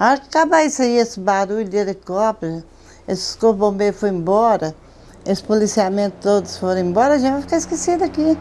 A hora que acabar isso aí, esse barulho de helicóptero, esses corpos bombeiros foram embora, esse policiamento todos foram embora, a gente vai ficar esquecido aqui.